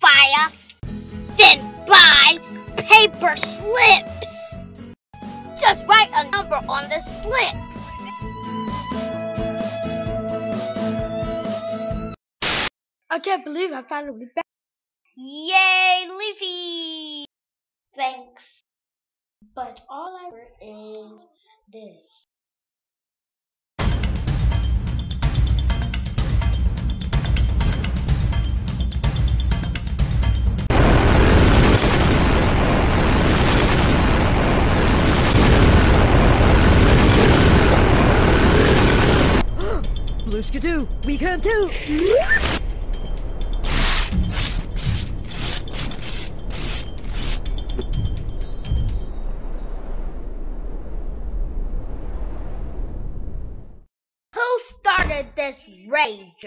fire, then buy paper slips. Just write a number on the slip. I can't believe I finally back. Yay, Leafy! Thanks. But all I heard is this. Blue Skidoo, we can too! Who started this rage?